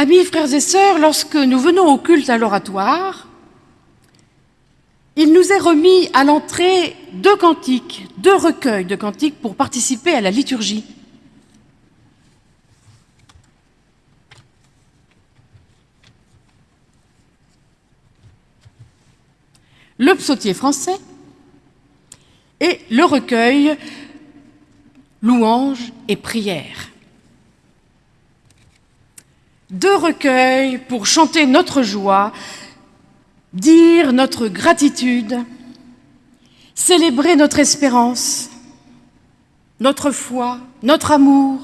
Amis, frères et sœurs, lorsque nous venons au culte à l'oratoire, il nous est remis à l'entrée deux cantiques, deux recueils de cantiques pour participer à la liturgie. Le psautier français et le recueil Louanges et prières. Deux recueils pour chanter notre joie, dire notre gratitude, célébrer notre espérance, notre foi, notre amour,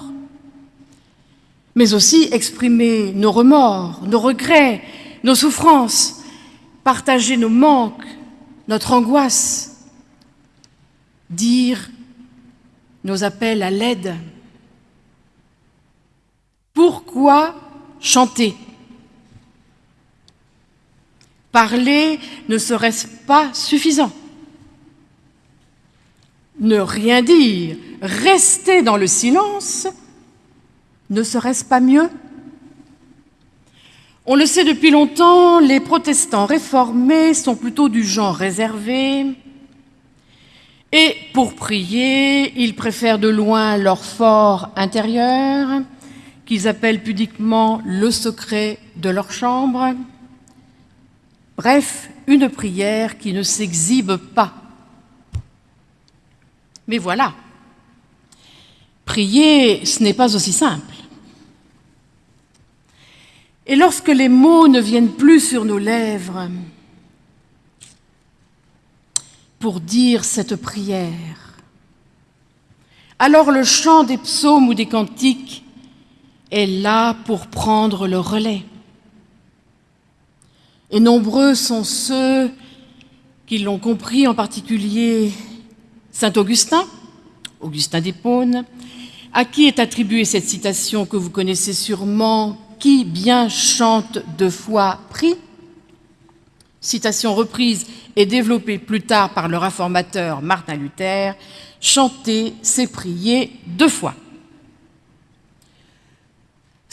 mais aussi exprimer nos remords, nos regrets, nos souffrances, partager nos manques, notre angoisse, dire nos appels à l'aide. Pourquoi chanter. Parler ne serait-ce pas suffisant? Ne rien dire, rester dans le silence, ne serait-ce pas mieux? On le sait depuis longtemps, les protestants réformés sont plutôt du genre réservé, et pour prier, ils préfèrent de loin leur fort intérieur, qu'ils appellent pudiquement le secret de leur chambre. Bref, une prière qui ne s'exhibe pas. Mais voilà, prier, ce n'est pas aussi simple. Et lorsque les mots ne viennent plus sur nos lèvres, pour dire cette prière. Alors le chant des psaumes ou des cantiques est là pour prendre le relais. Et nombreux sont ceux qui l'ont compris, en particulier Saint Augustin, Augustin d'Hippone, à qui est attribuée cette citation que vous connaissez sûrement, « Qui bien chante deux fois prie », citation reprise et développée plus tard par le réformateur Martin Luther, chanter, c'est prier deux fois.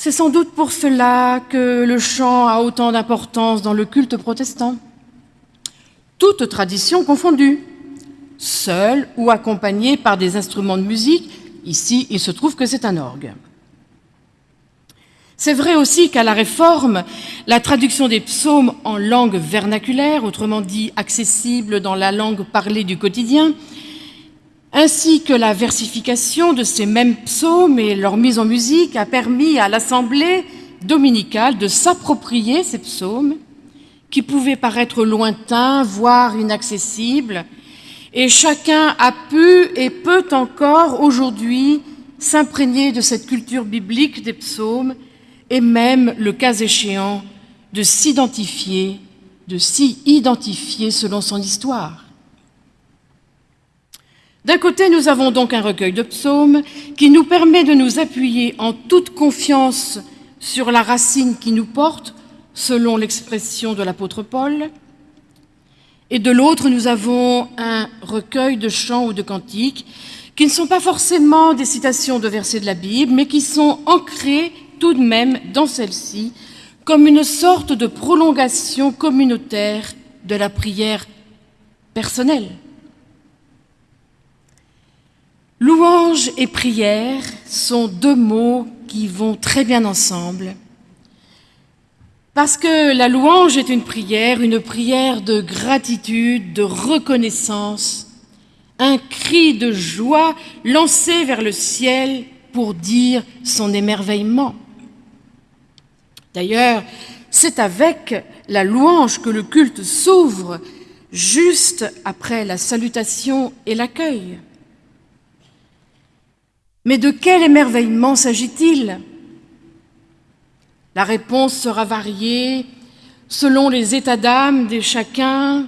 C'est sans doute pour cela que le chant a autant d'importance dans le culte protestant. Toute tradition confondue, seul ou accompagné par des instruments de musique, ici il se trouve que c'est un orgue. C'est vrai aussi qu'à la Réforme, la traduction des psaumes en langue vernaculaire, autrement dit accessible dans la langue parlée du quotidien, ainsi que la versification de ces mêmes psaumes et leur mise en musique a permis à l'Assemblée dominicale de s'approprier ces psaumes qui pouvaient paraître lointains, voire inaccessibles, et chacun a pu et peut encore aujourd'hui s'imprégner de cette culture biblique des psaumes et même, le cas échéant, de s'identifier, de s'y identifier selon son histoire. D'un côté, nous avons donc un recueil de psaumes qui nous permet de nous appuyer en toute confiance sur la racine qui nous porte, selon l'expression de l'apôtre Paul. Et de l'autre, nous avons un recueil de chants ou de cantiques qui ne sont pas forcément des citations de versets de la Bible, mais qui sont ancrés tout de même dans celle-ci comme une sorte de prolongation communautaire de la prière personnelle. Louange et prière sont deux mots qui vont très bien ensemble. Parce que la louange est une prière, une prière de gratitude, de reconnaissance, un cri de joie lancé vers le ciel pour dire son émerveillement. D'ailleurs, c'est avec la louange que le culte s'ouvre juste après la salutation et l'accueil. Mais de quel émerveillement s'agit-il? La réponse sera variée selon les états d'âme de chacun,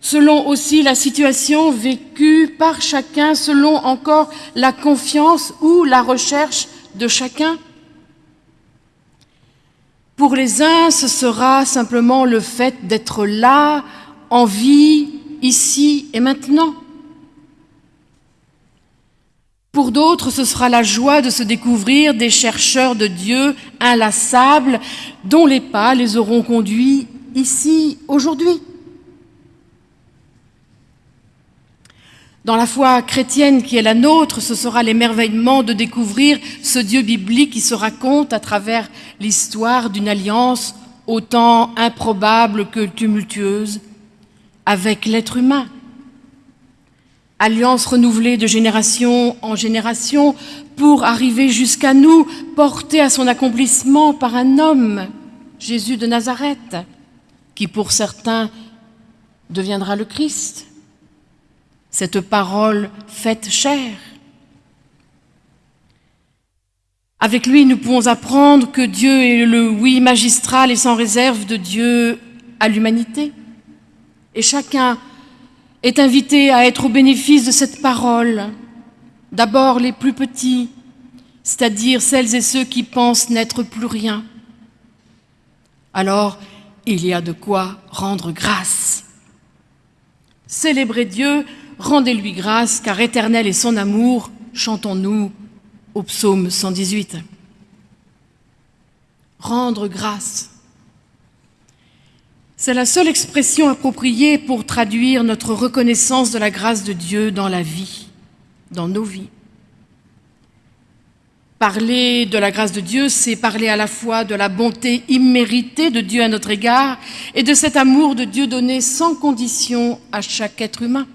selon aussi la situation vécue par chacun, selon encore la confiance ou la recherche de chacun. Pour les uns, ce sera simplement le fait d'être là, en vie, ici et maintenant. Pour d'autres, ce sera la joie de se découvrir des chercheurs de Dieu inlassables dont les pas les auront conduits ici, aujourd'hui. Dans la foi chrétienne qui est la nôtre, ce sera l'émerveillement de découvrir ce Dieu biblique qui se raconte à travers l'histoire d'une alliance autant improbable que tumultueuse avec l'être humain. Alliance renouvelée de génération en génération pour arriver jusqu'à nous, portée à son accomplissement par un homme, Jésus de Nazareth, qui pour certains deviendra le Christ cette parole faite chair. Avec lui, nous pouvons apprendre que Dieu est le oui magistral et sans réserve de Dieu à l'humanité. Et chacun est invité à être au bénéfice de cette parole. D'abord les plus petits, c'est-à-dire celles et ceux qui pensent n'être plus rien. Alors, il y a de quoi rendre grâce. Célébrer Dieu Rendez-lui grâce, car éternel est son amour, chantons-nous au psaume 118. Rendre grâce. C'est la seule expression appropriée pour traduire notre reconnaissance de la grâce de Dieu dans la vie, dans nos vies. Parler de la grâce de Dieu, c'est parler à la fois de la bonté imméritée de Dieu à notre égard et de cet amour de Dieu donné sans condition à chaque être humain.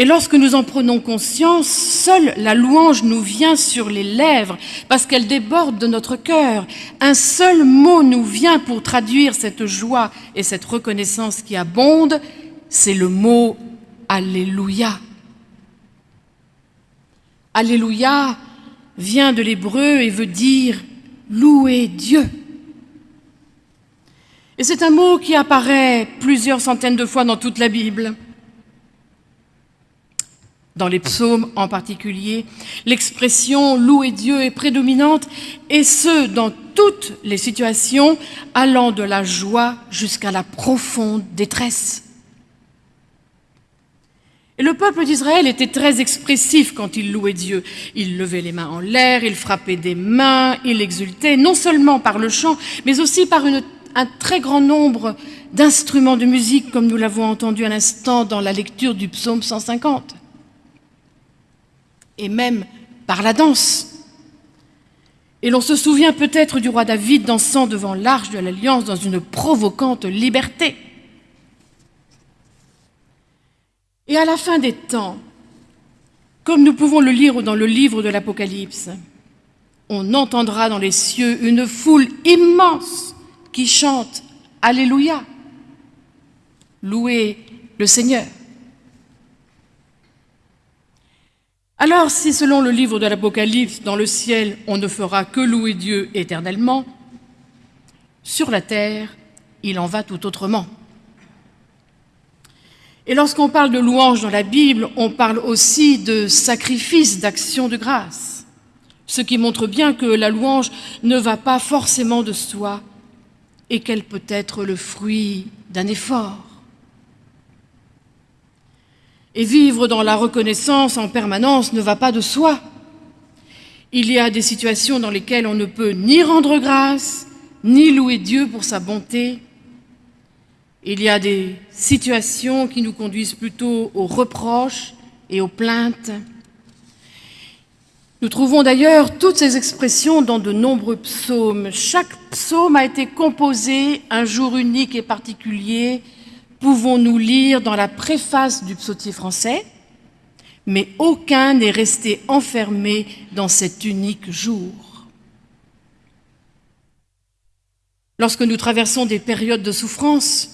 Et lorsque nous en prenons conscience, seule la louange nous vient sur les lèvres parce qu'elle déborde de notre cœur. Un seul mot nous vient pour traduire cette joie et cette reconnaissance qui abonde, c'est le mot Alléluia. Alléluia vient de l'hébreu et veut dire louer Dieu. Et c'est un mot qui apparaît plusieurs centaines de fois dans toute la Bible dans les psaumes en particulier, l'expression louer Dieu est prédominante, et ce, dans toutes les situations, allant de la joie jusqu'à la profonde détresse. Et le peuple d'Israël était très expressif quand il louait Dieu. Il levait les mains en l'air, il frappait des mains, il exultait, non seulement par le chant, mais aussi par un très grand nombre d'instruments de musique, comme nous l'avons entendu à l'instant dans la lecture du psaume 150 et même par la danse. Et l'on se souvient peut-être du roi David dansant devant l'arche de l'Alliance dans une provocante liberté. Et à la fin des temps, comme nous pouvons le lire dans le livre de l'Apocalypse, on entendra dans les cieux une foule immense qui chante Alléluia, louez le Seigneur. Alors si selon le livre de l'Apocalypse, dans le ciel, on ne fera que louer Dieu éternellement, sur la terre, il en va tout autrement. Et lorsqu'on parle de louange dans la Bible, on parle aussi de sacrifice, d'action de grâce, ce qui montre bien que la louange ne va pas forcément de soi et qu'elle peut être le fruit d'un effort. Et vivre dans la reconnaissance en permanence ne va pas de soi. Il y a des situations dans lesquelles on ne peut ni rendre grâce, ni louer Dieu pour sa bonté. Il y a des situations qui nous conduisent plutôt aux reproches et aux plaintes. Nous trouvons d'ailleurs toutes ces expressions dans de nombreux psaumes. Chaque psaume a été composé un jour unique et particulier pouvons-nous lire dans la préface du psautier français, mais aucun n'est resté enfermé dans cet unique jour. Lorsque nous traversons des périodes de souffrance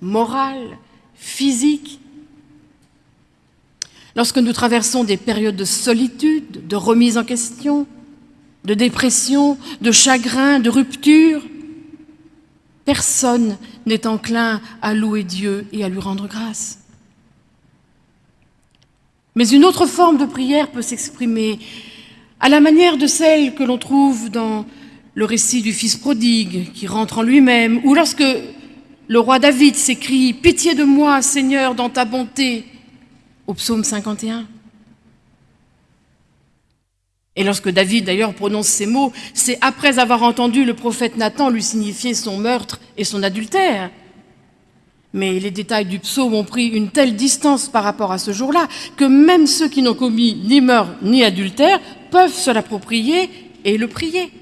morale, physique, lorsque nous traversons des périodes de solitude, de remise en question, de dépression, de chagrin, de rupture, Personne n'est enclin à louer Dieu et à lui rendre grâce. Mais une autre forme de prière peut s'exprimer à la manière de celle que l'on trouve dans le récit du Fils prodigue qui rentre en lui-même, ou lorsque le roi David s'écrie « Pitié de moi, Seigneur, dans ta bonté » au psaume 51. Et lorsque David d'ailleurs prononce ces mots, c'est après avoir entendu le prophète Nathan lui signifier son meurtre et son adultère. Mais les détails du psaume ont pris une telle distance par rapport à ce jour-là que même ceux qui n'ont commis ni meurtre ni adultère peuvent se l'approprier et le prier.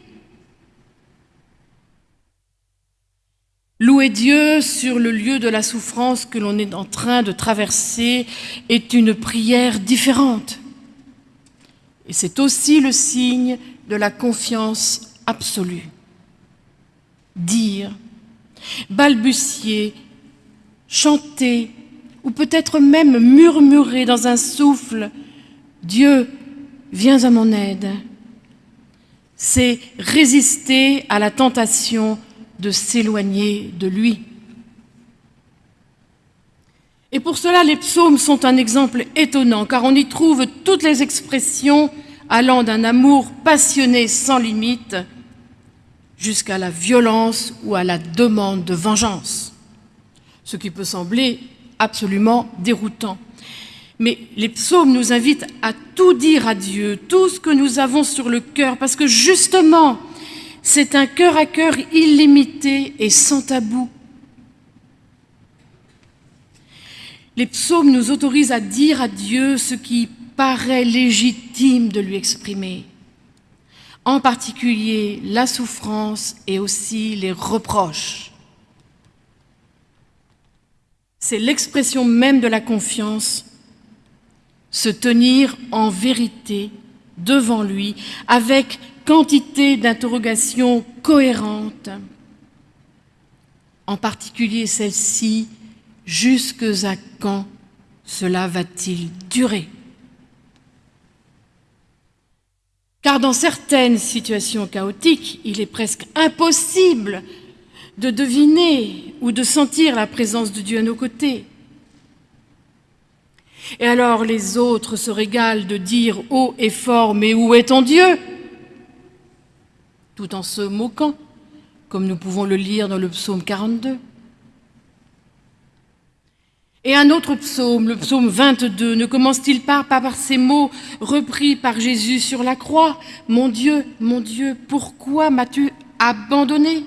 Louer Dieu sur le lieu de la souffrance que l'on est en train de traverser est une prière différente. Et c'est aussi le signe de la confiance absolue. Dire, balbutier, chanter, ou peut-être même murmurer dans un souffle, Dieu, viens à mon aide. C'est résister à la tentation de s'éloigner de lui. Et pour cela, les psaumes sont un exemple étonnant, car on y trouve toutes les expressions allant d'un amour passionné sans limite jusqu'à la violence ou à la demande de vengeance, ce qui peut sembler absolument déroutant. Mais les psaumes nous invitent à tout dire à Dieu, tout ce que nous avons sur le cœur, parce que justement, c'est un cœur à cœur illimité et sans tabou. Les psaumes nous autorisent à dire à Dieu ce qui paraît légitime de lui exprimer, en particulier la souffrance et aussi les reproches. C'est l'expression même de la confiance, se tenir en vérité devant lui avec quantité d'interrogations cohérentes, en particulier celle-ci Jusque à quand cela va-t-il durer? Car dans certaines situations chaotiques, il est presque impossible de deviner ou de sentir la présence de Dieu à nos côtés. Et alors les autres se régalent de dire haut et fort, mais où est ton Dieu? Tout en se moquant, comme nous pouvons le lire dans le psaume 42. Et un autre psaume, le psaume 22, ne commence-t-il pas, par ces mots repris par Jésus sur la croix? Mon Dieu, mon Dieu, pourquoi m'as-tu abandonné?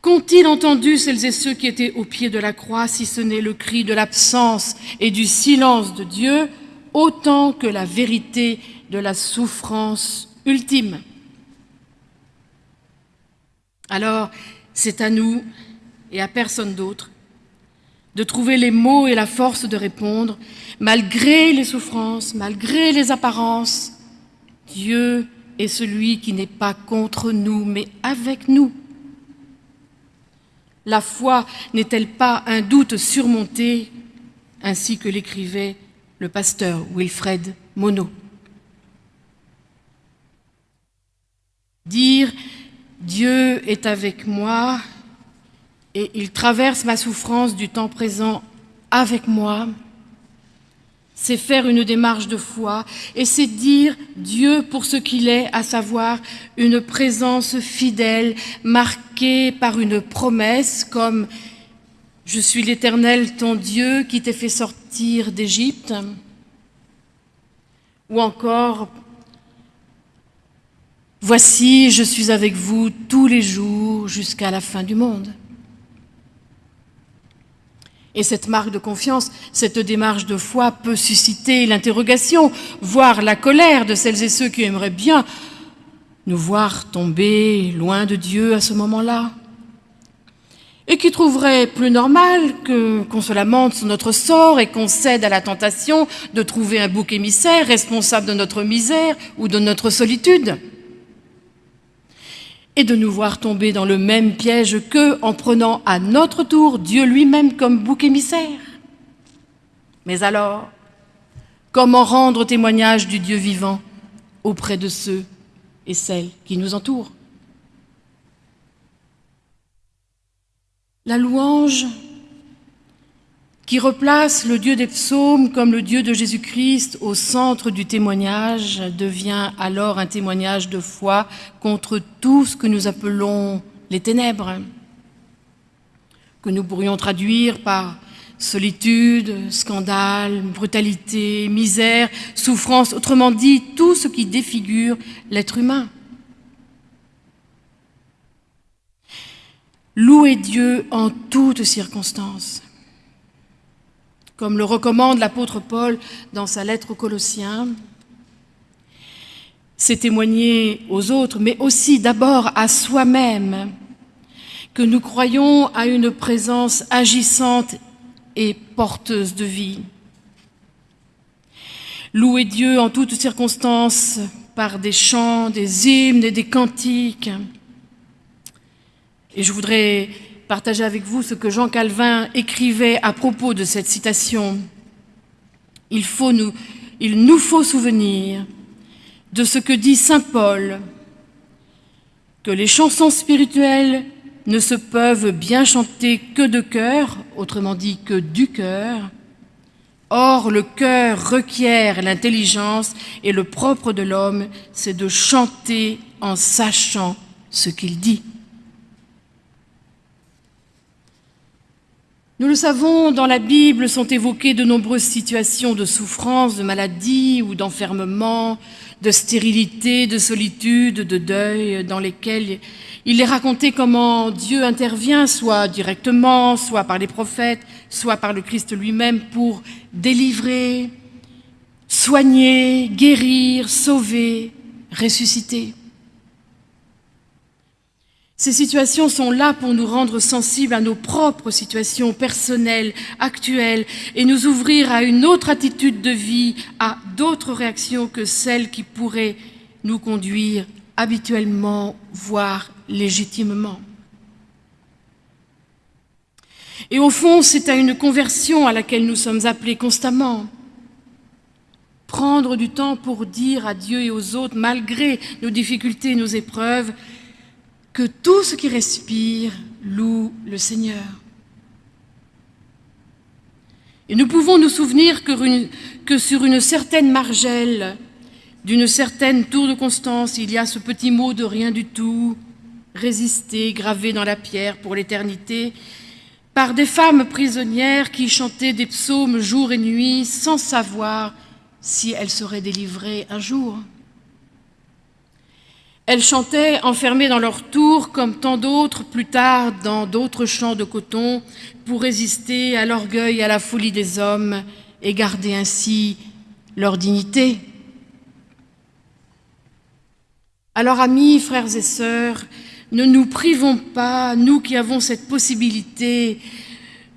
Qu'ont-ils entendu celles et ceux qui étaient au pied de la croix, si ce n'est le cri de l'absence et du silence de Dieu, autant que la vérité de la souffrance ultime? Alors, c'est à nous et à personne d'autre, de trouver les mots et la force de répondre, malgré les souffrances, malgré les apparences, Dieu est celui qui n'est pas contre nous, mais avec nous. La foi n'est-elle pas un doute surmonté, ainsi que l'écrivait le pasteur Wilfred Monod? Dire Dieu est avec moi et il traverse ma souffrance du temps présent avec moi. C'est faire une démarche de foi et c'est dire Dieu pour ce qu'il est, à savoir une présence fidèle marquée par une promesse comme « Je suis l'Éternel, ton Dieu, qui t'ai fait sortir d'Égypte » ou encore « Voici, je suis avec vous tous les jours jusqu'à la fin du monde ». Et cette marque de confiance, cette démarche de foi peut susciter l'interrogation, voire la colère de celles et ceux qui aimeraient bien nous voir tomber loin de Dieu à ce moment-là. Et qui trouveraient plus normal qu'on se lamente sur notre sort et qu'on cède à la tentation de trouver un bouc émissaire responsable de notre misère ou de notre solitude et de nous voir tomber dans le même piège qu'eux en prenant à notre tour Dieu lui-même comme bouc émissaire. Mais alors, comment rendre témoignage du Dieu vivant auprès de ceux et celles qui nous entourent? La louange qui replace le Dieu des psaumes comme le Dieu de Jésus-Christ au centre du témoignage, devient alors un témoignage de foi contre tout ce que nous appelons les ténèbres, que nous pourrions traduire par Solitude, scandale, brutalité, misère, souffrance, autrement dit, tout ce qui défigure l'être humain. Louez Dieu en toutes circonstances. Comme le recommande l'apôtre Paul dans sa lettre aux Colossiens, c'est témoigner aux autres, mais aussi d'abord à soi-même, que nous croyons à une présence agissante et porteuse de vie. Louer Dieu en toutes circonstances par des chants, des hymnes et des cantiques. Et je voudrais partager avec vous ce que Jean Calvin écrivait à propos de cette citation. Il, nous, nous faut souvenir de ce que dit Saint Paul, que les chansons spirituelles ne se peuvent bien chanter que de cœur, autrement dit que du cœur. Or, le cœur requiert l'intelligence et le propre de l'homme, c'est de chanter en sachant ce qu'il dit. Nous le savons, dans la Bible sont évoquées de nombreuses situations de souffrance, de maladie ou d'enfermement, de stérilité, de solitude, de deuil, dans lesquelles il est raconté comment Dieu intervient, soit directement, soit par les prophètes, soit par le Christ lui-même, pour délivrer, soigner, guérir, sauver, ressusciter. Ces situations sont là pour nous rendre sensibles à nos propres situations personnelles, actuelles, et nous ouvrir à une autre attitude de vie, à d'autres réactions que celles qui pourraient nous conduire habituellement, voire légitimement. Et au fond, c'est à une conversion à laquelle nous sommes appelés constamment. Prendre du temps pour dire à Dieu et aux autres, malgré nos difficultés et nos épreuves, que tout ce qui respire loue le Seigneur. Et nous pouvons nous souvenir que, sur une certaine margelle, d'une certaine tour de constance, il y a ce petit mot de rien du tout, résister, gravé dans la pierre pour l'éternité, par des femmes prisonnières qui chantaient des psaumes jour et nuit sans savoir si elles seraient délivrées un jour. Elles chantaient enfermées dans leur tour, comme tant d'autres plus tard dans d'autres champs de coton, pour résister à l'orgueil et à la folie des hommes et garder ainsi leur dignité. Alors amis, frères et sœurs, ne nous privons pas, nous qui avons cette possibilité,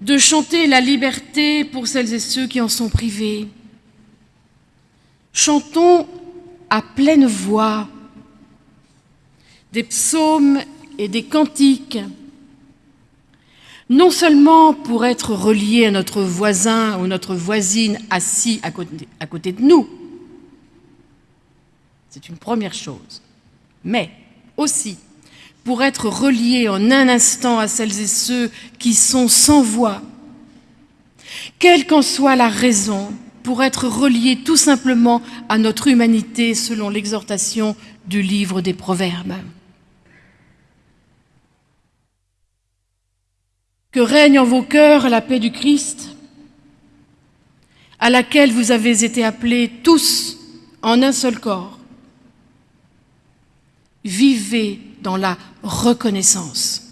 de chanter la liberté pour celles et ceux qui en sont privés. Chantons à pleine voix des psaumes et des cantiques, non seulement pour être reliés à notre voisin ou notre voisine assis à côté, à côté de nous, c'est une première chose, mais aussi pour être reliés en un instant à celles et ceux qui sont sans voix, quelle qu'en soit la raison, pour être reliés tout simplement à notre humanité selon l'exhortation du livre des Proverbes. Que règne en vos cœurs la paix du Christ, à laquelle vous avez été appelés tous en un seul corps. Vivez dans la reconnaissance.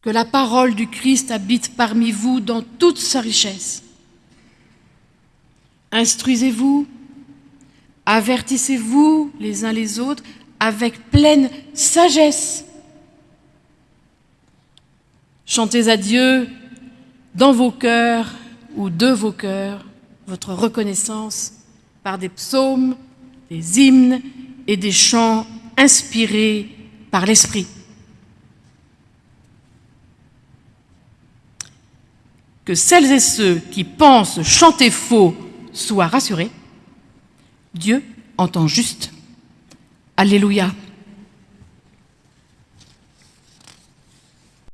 Que la parole du Christ habite parmi vous dans toute sa richesse. Instruisez-vous, avertissez-vous les uns les autres avec pleine sagesse Chantez à Dieu dans vos cœurs ou de vos cœurs votre reconnaissance par des psaumes, des hymnes et des chants inspirés par l'Esprit. Que celles et ceux qui pensent chanter faux soient rassurés. Dieu entend juste. Alléluia.